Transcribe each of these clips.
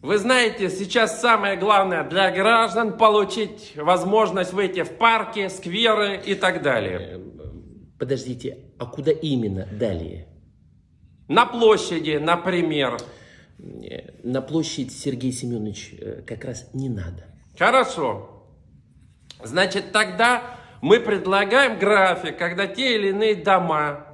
Вы знаете, сейчас самое главное для граждан получить возможность выйти в парки, скверы и так далее. Подождите, а куда именно далее? На площади, например. Э, На площадь, Сергей Семенович, э, как раз не надо. Хорошо. Значит, тогда мы предлагаем график, когда те или иные дома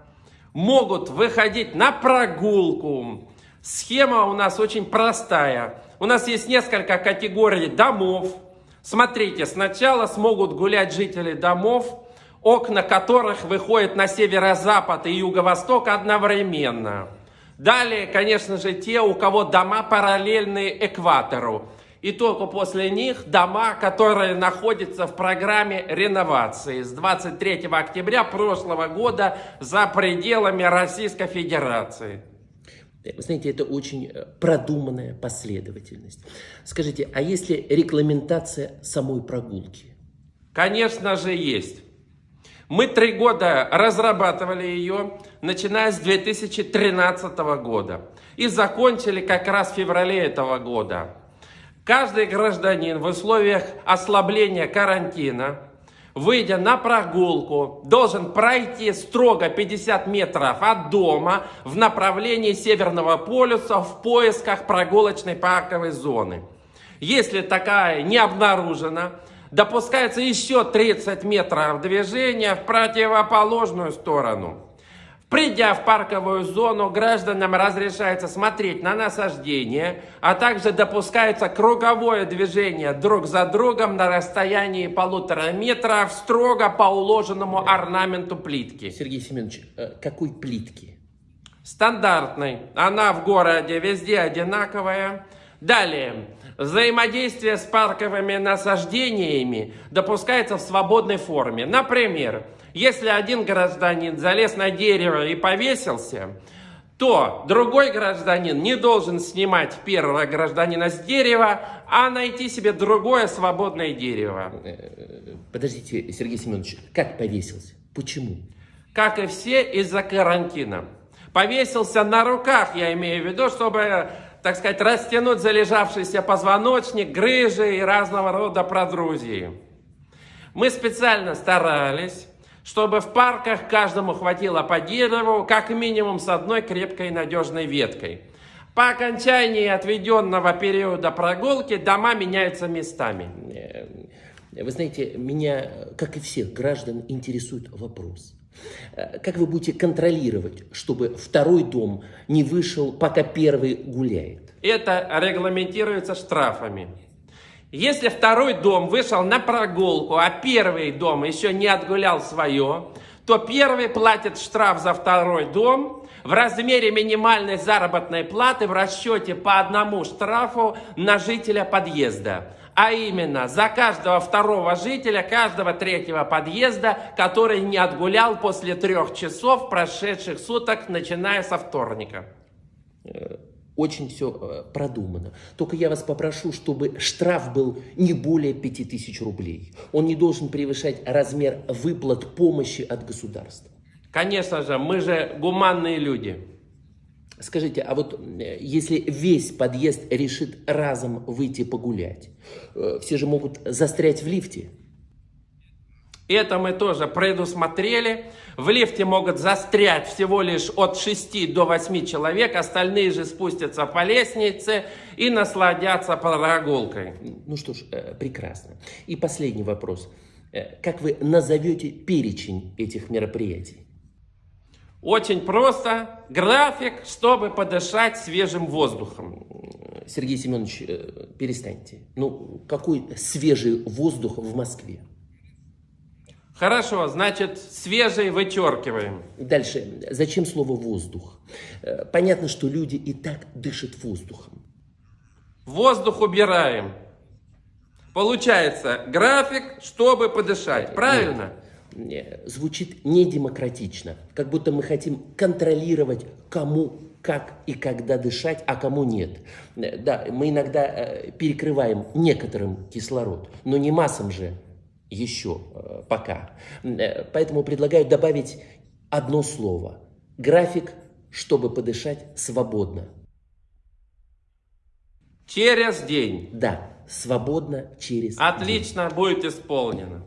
могут выходить на прогулку. Схема у нас очень простая. У нас есть несколько категорий домов. Смотрите, сначала смогут гулять жители домов, окна которых выходят на северо-запад и юго-восток одновременно. Далее, конечно же, те, у кого дома параллельны экватору. И только после них дома, которые находятся в программе реновации с 23 октября прошлого года за пределами Российской Федерации. Вы знаете, это очень э, продуманная последовательность. Скажите, а если регламентация самой прогулки? Конечно же, есть. Мы три года разрабатывали ее, начиная с 2013 года. И закончили как раз в феврале этого года. Каждый гражданин в условиях ослабления карантина, выйдя на прогулку, должен пройти строго 50 метров от дома в направлении Северного полюса в поисках прогулочной парковой зоны. Если такая не обнаружена, допускается еще 30 метров движения в противоположную сторону. Придя в парковую зону, гражданам разрешается смотреть на насаждение, а также допускается круговое движение друг за другом на расстоянии полутора метров строго по уложенному орнаменту плитки. Сергей Семенович, э, какой плитки? Стандартной. Она в городе везде одинаковая. Далее. Взаимодействие с парковыми насаждениями допускается в свободной форме. Например, если один гражданин залез на дерево и повесился, то другой гражданин не должен снимать первого гражданина с дерева, а найти себе другое свободное дерево. Подождите, Сергей Семенович, как повесился? Почему? Как и все, из-за карантина. Повесился на руках, я имею в виду, чтобы, так сказать, растянуть залежавшийся позвоночник, грыжи и разного рода продрузии. Мы специально старались чтобы в парках каждому хватило по дереву, как минимум с одной крепкой и надежной веткой. По окончании отведенного периода прогулки дома меняются местами. Вы знаете, меня, как и всех граждан, интересует вопрос. Как вы будете контролировать, чтобы второй дом не вышел, пока первый гуляет? Это регламентируется штрафами. Если второй дом вышел на прогулку, а первый дом еще не отгулял свое, то первый платит штраф за второй дом в размере минимальной заработной платы в расчете по одному штрафу на жителя подъезда. А именно, за каждого второго жителя, каждого третьего подъезда, который не отгулял после трех часов прошедших суток, начиная со вторника. Э, очень все э, продумано. Только я вас попрошу, чтобы штраф был не более 5000 рублей. Он не должен превышать размер выплат помощи от государства. Конечно же, мы же гуманные люди. Скажите, а вот э, если весь подъезд решит разом выйти погулять, э, все же могут застрять в лифте? Это мы тоже предусмотрели. В лифте могут застрять всего лишь от 6 до 8 человек, остальные же спустятся по лестнице и насладятся прогулкой. Ну что ж, э, прекрасно. И последний вопрос. Как вы назовете перечень этих мероприятий? Очень просто. График, чтобы подышать свежим воздухом. Сергей Семенович, э, перестаньте. Ну, какой свежий воздух в Москве? Хорошо, значит, свежий вычеркиваем. Дальше. Зачем слово «воздух»? Э, понятно, что люди и так дышат воздухом. Воздух убираем. Получается, график, чтобы подышать. Правильно? Нет, звучит недемократично. Как будто мы хотим контролировать, кому как и когда дышать, а кому нет. Э, да, мы иногда э, перекрываем некоторым кислород, но не массам же еще э, пока. Э, поэтому предлагаю добавить одно слово. График, чтобы подышать свободно. Через день. Да, свободно через день. Отлично, будет исполнено.